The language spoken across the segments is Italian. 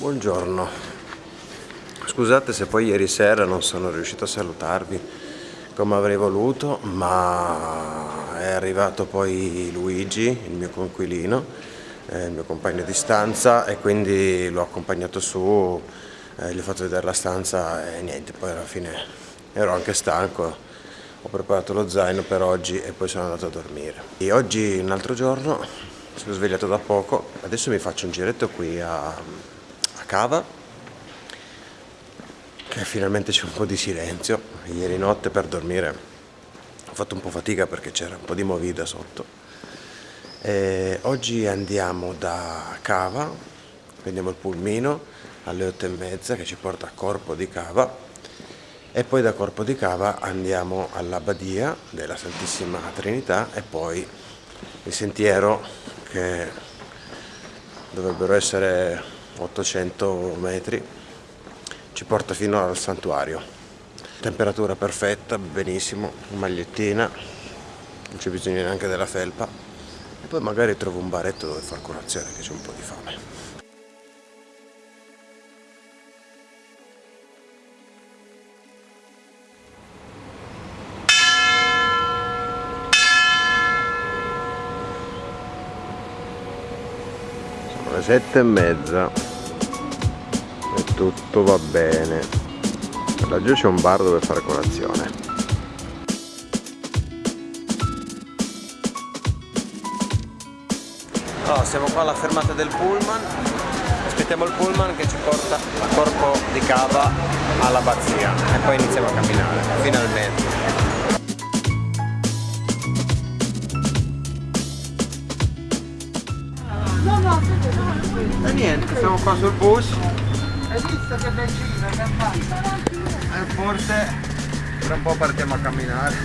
Buongiorno, scusate se poi ieri sera non sono riuscito a salutarvi come avrei voluto, ma è arrivato poi Luigi, il mio conquilino, eh, il mio compagno di stanza e quindi l'ho accompagnato su, eh, gli ho fatto vedere la stanza e niente, poi alla fine ero anche stanco, ho preparato lo zaino per oggi e poi sono andato a dormire. E oggi un altro giorno, sono svegliato da poco, adesso mi faccio un giretto qui a, a Cava, che finalmente c'è un po' di silenzio, ieri notte per dormire ho fatto un po' fatica perché c'era un po' di movida sotto. E oggi andiamo da Cava, prendiamo il pulmino alle otto e mezza che ci porta a Corpo di Cava e poi da Corpo di Cava andiamo all'Abbadia della Santissima Trinità e poi il sentiero che dovrebbero essere 800 metri ci porta fino al santuario. Temperatura perfetta, benissimo, magliettina non c'è bisogno neanche della felpa. E poi magari trovo un baretto dove far colazione che c'è un po' di fame. Le sette e mezza tutto va bene. Laggiù c'è un bar dove fare colazione. Allora, siamo qua alla fermata del pullman. Aspettiamo il pullman che ci porta a corpo di cava all'abbazia e poi iniziamo a camminare finalmente. E niente, siamo qua sul bus. Hai visto che benzina che ha fatto? E forse tra un po' partiamo a camminare.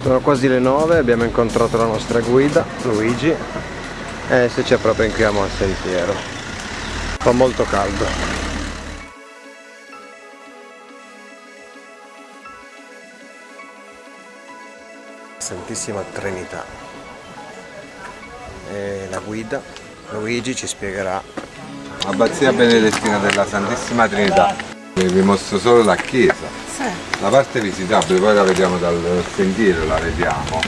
Sono quasi le 9, abbiamo incontrato la nostra guida, Luigi, e adesso ci appropriamo al sentiero fa molto caldo Santissima Trinità. E la guida Luigi ci spiegherà. Abbazia Benedettina della Santissima Trinità. Vi mostro solo la chiesa. Sì. la parte visitabile poi la vediamo dal sentiero la vediamo.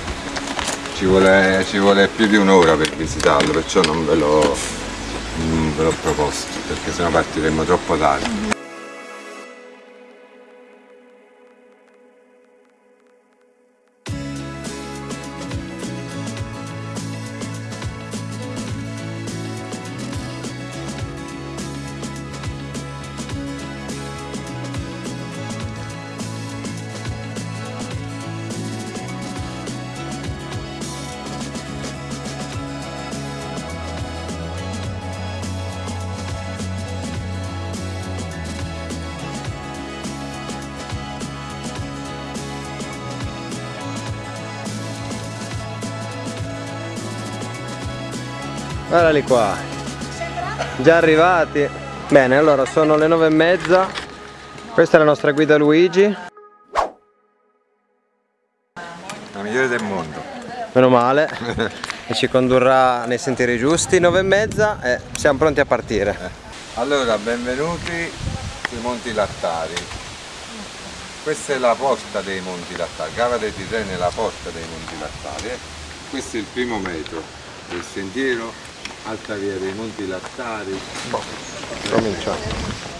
Ci vuole, ci vuole più di un'ora per visitarlo perciò non ve lo ve l'ho proposto perché sennò partiremmo troppo tardi Guardali qua. Già arrivati. Bene allora sono le nove e mezza. Questa è la nostra guida Luigi. La migliore del mondo. Meno male. E ci condurrà nei sentieri giusti. Nove e mezza e siamo pronti a partire. Allora benvenuti sui Monti Lattari. Questa è la porta dei Monti Lattari. Cava dei Tirreni è la porta dei Monti Lattari eh. Questo è il primo metro del sentiero alta via dei Monti Lattari. Boh, cominciamo.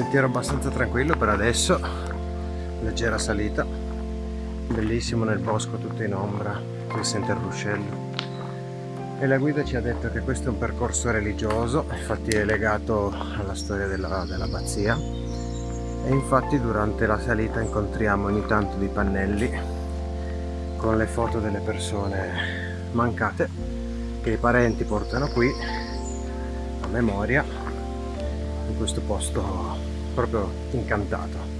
Sentiero abbastanza tranquillo per adesso. Leggera salita. Bellissimo nel bosco tutto in ombra qui sente il ruscello. E la guida ci ha detto che questo è un percorso religioso infatti è legato alla storia dell'abbazia. Dell e infatti durante la salita incontriamo ogni tanto dei pannelli con le foto delle persone mancate che i parenti portano qui a memoria in questo posto proprio incantato.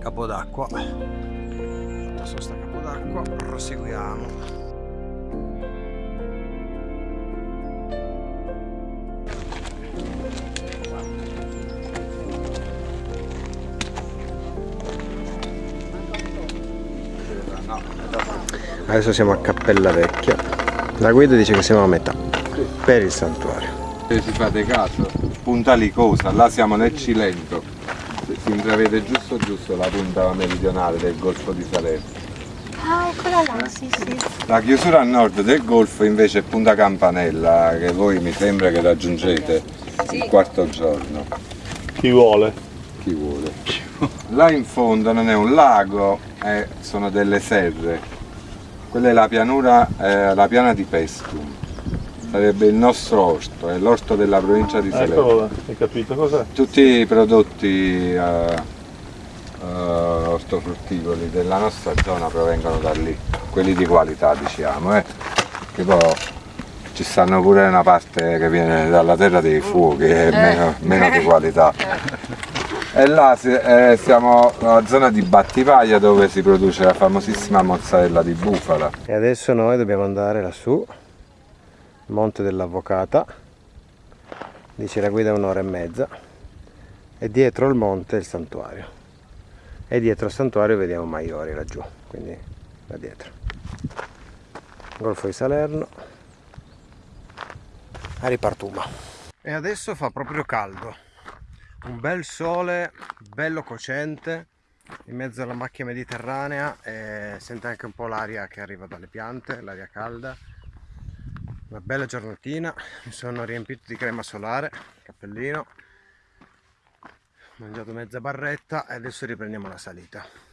Capo d'acqua adesso siamo a Cappella Vecchia. La guida dice che siamo a metà per il santuario. Se si fate caso punta Licosa là siamo nel Cilento. Si intravede giusto giusto la punta meridionale del golfo di Salerno. Ah, eccola là, sì, sì. la chiusura a nord del golfo invece è Punta Campanella che voi mi sembra che raggiungete il quarto giorno. Chi vuole? chi vuole? Là in fondo non è un lago eh, sono delle serre quella è la pianura, eh, la piana di Pestum. Sarebbe il nostro orto, è l'orto della provincia di Salerno. Eccolo là, hai capito cos'è? Tutti i prodotti eh, eh, ortofrutticoli della nostra zona provengono da lì, quelli di qualità diciamo, eh. che poi ci stanno pure una parte che viene dalla terra dei fuochi, è meno, meno di qualità. E là si- eh, siamo nella zona di Battipaglia dove si produce la famosissima mozzarella di bufala. e adesso noi dobbiamo andare lassù Monte dell'Avvocata dice la guida è un'ora e mezza e dietro il monte il santuario. E dietro il santuario vediamo Maiori laggiù quindi da dietro. Golfo di Salerno a ripartuma e adesso fa proprio caldo un bel sole bello cocente in mezzo alla macchia mediterranea e sente anche un po' l'aria che arriva dalle piante, l'aria calda. Una bella giornatina, mi sono riempito di crema solare, cappellino, ho mangiato mezza barretta e adesso riprendiamo la salita.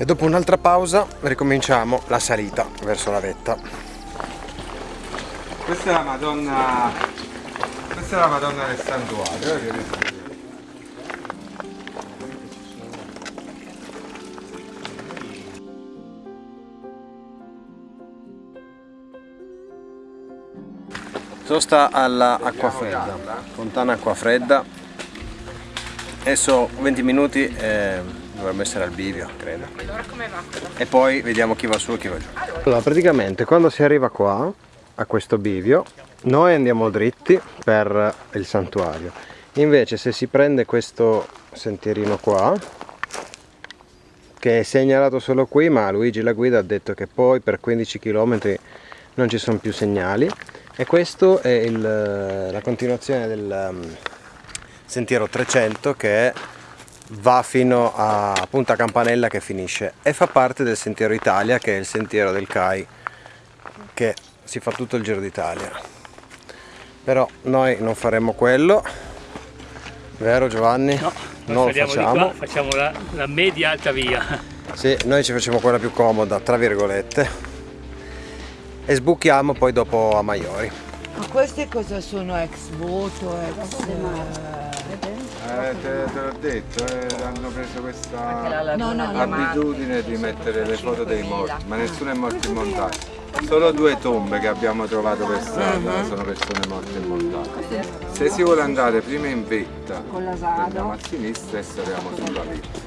E dopo un'altra pausa ricominciamo la salita verso la vetta. Questa è la Madonna, questa è la Madonna del santuario. eh, che vedete. Sosta all'acqua fredda, fontana acqua fredda. Adesso 20 minuti e dovrebbe essere al bivio, credo. E poi vediamo chi va su e chi va giù. Allora, praticamente quando si arriva qua, a questo bivio, noi andiamo dritti per il santuario. Invece se si prende questo sentierino qua, che è segnalato solo qui, ma Luigi la guida ha detto che poi per 15 km non ci sono più segnali e questo è il- la continuazione del um, sentiero 300 che va fino a Punta Campanella che finisce e fa parte del sentiero Italia che è il sentiero del CAI che si fa tutto il giro d'Italia però noi non faremo quello vero Giovanni? No, non lo facciamo di qua, facciamo la, la media alta via. sì, noi ci facciamo quella più comoda, tra virgolette. E sbuchiamo poi dopo a Maiori. Ma queste cosa sono ex voto? Ex, Eh, te, te l'ho detto, eh, hanno preso questa no, no, abitudine di mettere le foto dei morti, ma nessuno è morto in montagna. Solo due tombe che abbiamo trovato per strada, sono persone morte in montagna. Se si vuole andare prima in vetta, andiamo a sinistra e saliamo sulla vetta.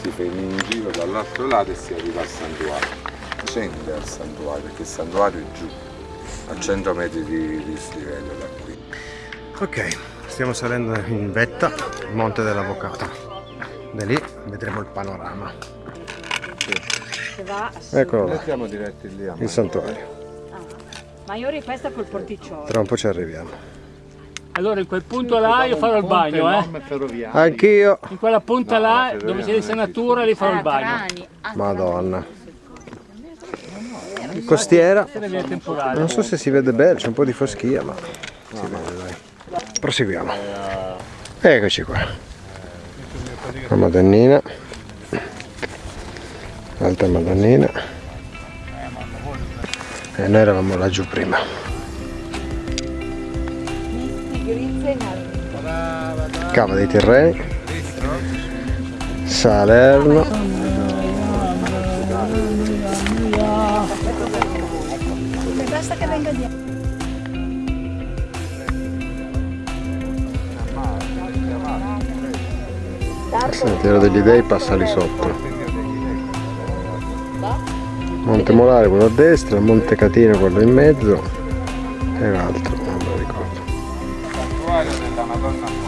Si fa in giro dall'altro lato e si arriva al santuario. Scende al santuario, perché il santuario è giù, a 100 metri di dislivello da qui. Ok, stiamo salendo in vetta, il Monte dell'Avvocato. Da lì vedremo il panorama. Eccolo là, il santuario. Ma io riquesta col porticciolo. Tra un po' ci arriviamo. Allora in quel punto là io farò il bagno, eh. Anch'io. In quella punta No, là dove c'è l'insenatura lì farò il bagno. Ah, Madonna. Costiera. Non so se si vede bene, c'è un po' di foschia, ma si vede. Proseguiamo. Eccoci qua. La Madonnina. L'altra Madonnina. E noi eravamo laggiù prima. Cava dei Tirreni. Salerno. Basta che venga dietro. Sentiero degli Dei passa lì sotto. Monte Molare quello a destra, Monte Catino quello in mezzo e l'altro, non lo ricordo. santuario della Madonna.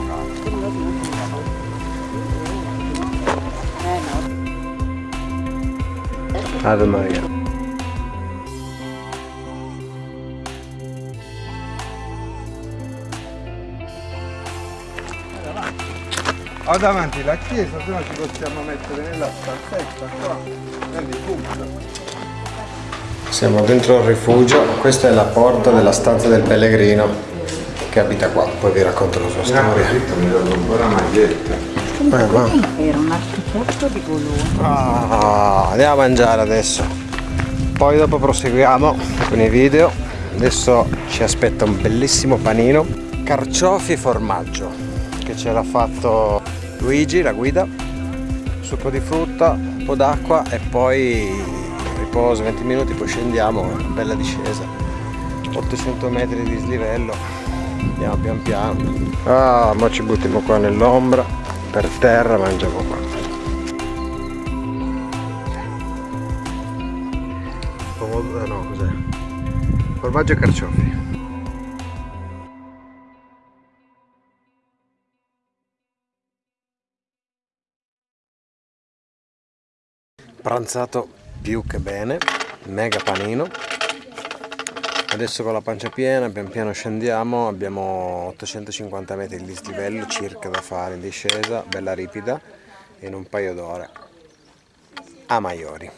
Ave Maria. Ho davanti la chiesa, se no ci possiamo mettere nella stanzetta qua, nel rifugio. Siamo dentro il rifugio, questa è la porta della stanza del pellegrino che abita qua, poi vi racconto la sua storia. mi do un po' la maglietta. Ma- Era un architetto di Bologna. Ah, andiamo a mangiare adesso. Poi dopo proseguiamo con i video. Adesso ci aspetta un bellissimo panino. Carciofi e formaggio che ce l'ha fatto Luigi, la guida. Succo di frutta, un po' d'acqua e poi riposo 20 minuti, poi scendiamo, una bella discesa. 800 metri di dislivello. Andiamo pian piano. Ah, ma ci buttiamo qua nell'ombra, per terra, mangiamo qua. Pomodoro, no, cos'è? Formaggio e carciofi. Pranzato più che bene, mega panino. Adesso con la pancia piena, pian piano scendiamo, abbiamo 850 metri di dislivello circa da fare in discesa, bella ripida, in un paio d'ore a Maiori.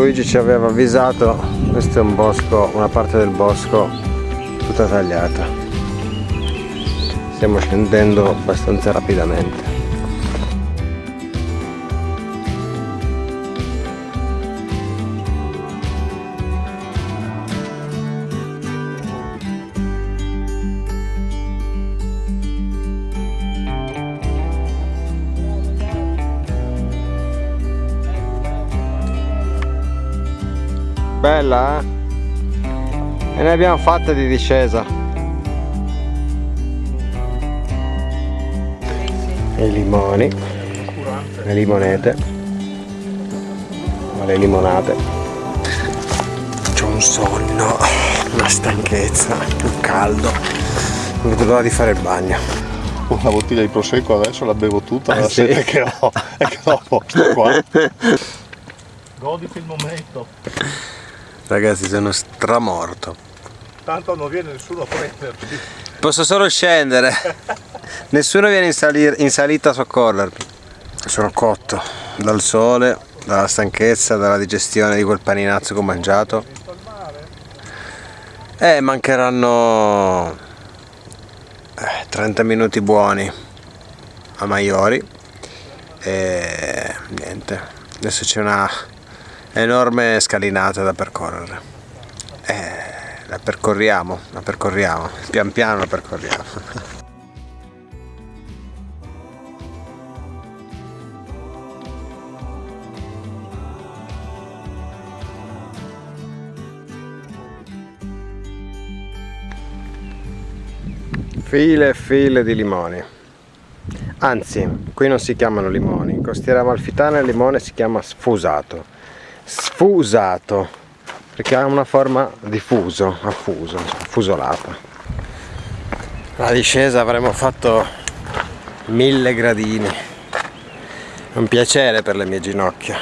Luigi ci aveva avvisato, questo è un bosco, una parte del bosco tutta tagliata. Stiamo scendendo abbastanza rapidamente. Bella eh? E ne abbiamo fatte di discesa. E i limoni. Le limonete. Le limonate. C'ho un sonno, una stanchezza, un caldo. Non vedo l'ora di fare il bagno. Una bottiglia di prosecco adesso la bevo tutta, Eh, la sì. sete che ho e che dopo sto qua. Goditi il momento. Ragazzi sono stramorto. Tanto non viene nessuno a prenderti. Posso solo scendere. Nessuno viene in, salir- in salita a soccorrermi. Sono cotto dal sole, dalla stanchezza, dalla digestione di quel paninazzo che ho mangiato. Eh, mancheranno eh, 30 minuti buoni a Maiori. E niente, adesso c'è una enorme scalinata da percorrere. Eh, la percorriamo, la percorriamo, pian piano la percorriamo. File e file di limoni. Anzi, qui non si chiamano limoni. In Costiera Amalfitana il limone si chiama sfusato. Sfusato, perché ha una forma di fuso, affuso, fusolata. La discesa avremo fatto mille gradini. Un piacere per le mie ginocchia.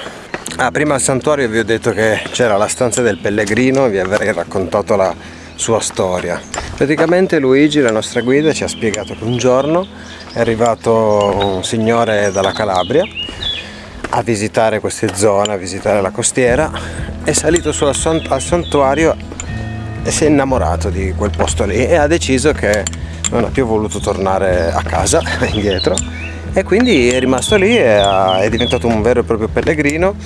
Ah, prima al santuario vi ho detto che c'era la stanza del pellegrino e vi avrei raccontato la sua storia. Praticamente Luigi, la nostra guida, ci ha spiegato che un giorno è arrivato un signore dalla Calabria a visitare queste zone, a visitare la costiera, è salito su al, sant- al santuario e si è innamorato di quel posto lì e ha deciso che non ha più voluto tornare a casa indietro. E quindi è rimasto lì e è diventato un vero e proprio pellegrino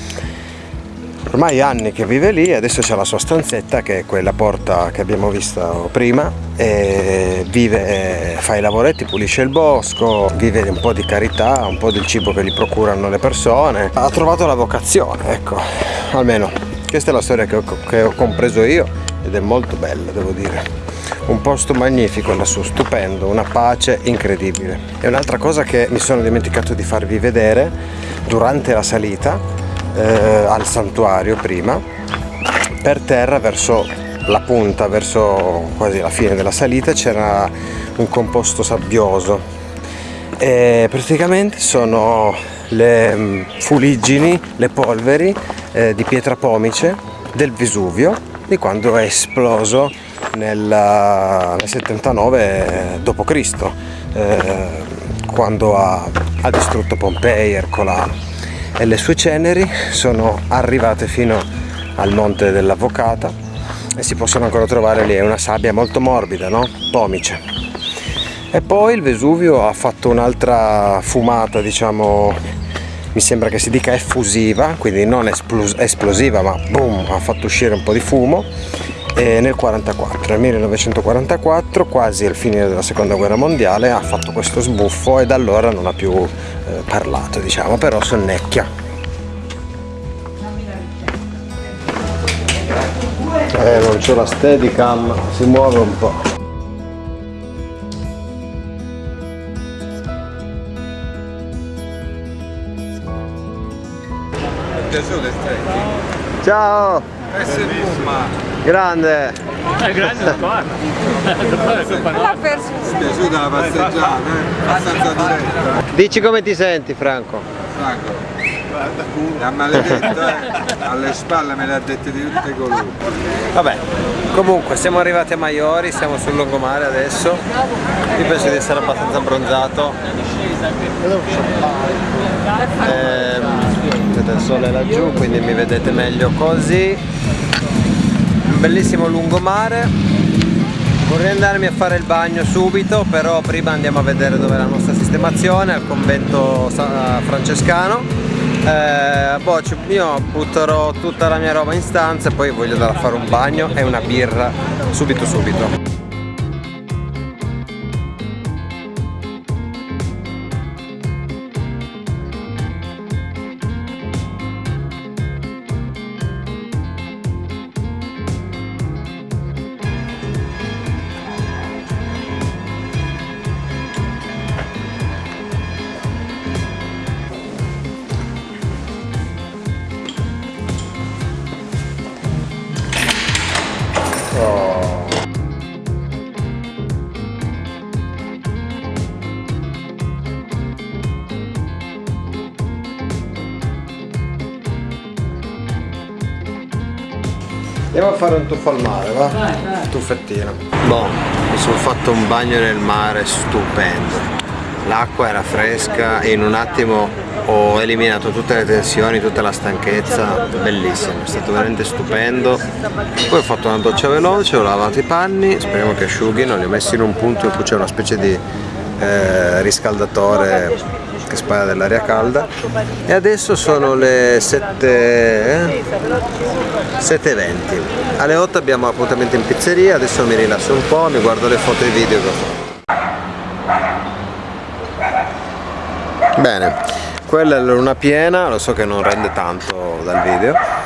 ormai anni che vive lì adesso c'è la sua stanzetta che è quella porta che abbiamo visto prima e vive, fa i lavoretti, pulisce il bosco, vive un po' di carità, un po' del cibo che gli procurano le persone. Ha trovato la vocazione, ecco, almeno questa è la storia che ho, che ho compreso io ed è molto bella, devo dire. Un posto magnifico lassù, stupendo, una pace incredibile. E un'altra cosa che mi sono dimenticato di farvi vedere durante la salita eh, al santuario prima, per terra verso la punta, verso quasi la fine della salita c'era un composto sabbioso e praticamente sono le mm, fuliggini, le polveri eh, di pietra pomice del Vesuvio di quando è esploso nel, nel 79 d.C. Eh, quando ha, ha distrutto Pompei, Ercolano e le sue ceneri sono arrivate fino al monte dell'Avvocata e si possono ancora trovare lì, è una sabbia molto morbida, no? Pomice. E poi il Vesuvio ha fatto un'altra fumata, diciamo, mi sembra che si dica effusiva, quindi non esplos- esplosiva, ma boom, ha fatto uscire un po' di fumo e nel 44, nel 1944, quasi al fine della seconda guerra mondiale, ha fatto questo sbuffo e da allora non ha più eh, parlato, diciamo, però sonnecchia. Eh, non c'è la steadicam, si muove un po'. Ciao! Se fuma. Grande! È grande da qua. L'ha perso. Gesù dalla passeggiata, eh? abbastanza duretta. Dici come ti senti Franco? Franco. È maledetto, eh? Alle spalle me le ha dette di tutti i colori. Vabbè, comunque siamo arrivati a Maiori, siamo sul lungomare adesso. Io penso di essere abbastanza abbronzato. Vedete il sole laggiù, quindi mi vedete meglio così. Bellissimo lungomare. Vorrei andarmi a fare il bagno subito, però prima andiamo a vedere dove è la nostra sistemazione, al convento francescano. Eh, boh, io butterò tutta la mia roba in stanza e poi voglio andare a fare un bagno e una birra subito subito. Andiamo a fare un tuffo al mare, va? Un tuffettino. Boh, mi sono fatto un bagno nel mare stupendo. L'acqua era fresca e in un attimo ho eliminato tutte le tensioni, tutta la stanchezza, bellissimo, è stato veramente stupendo. Poi ho fatto una doccia veloce, ho lavato i panni, speriamo che asciughino, li ho messi in un punto in cui c'è una specie di eh, riscaldatore che spara dell'aria calda. E adesso sono le 7, eh? 7.20 alle 8 abbiamo appuntamento in pizzeria. Adesso mi rilasso un po' mi guardo le foto e i video che ho fatto. Bene. Quella è la luna piena lo so che non rende tanto dal video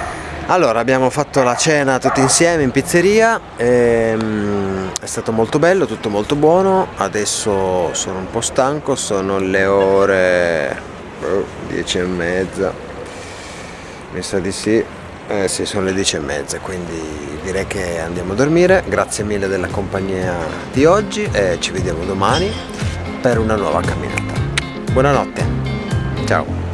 allora abbiamo fatto la cena tutti insieme in pizzeria ehm, è stato molto bello tutto molto buono. Adesso sono un po' stanco sono le ore oh, 10 e mezza. Mi sa di sì. Eh sì sono le 10 e mezza quindi direi che andiamo a dormire. Grazie mille della compagnia di oggi e ci vediamo domani per una nuova camminata. Buonanotte. Ciao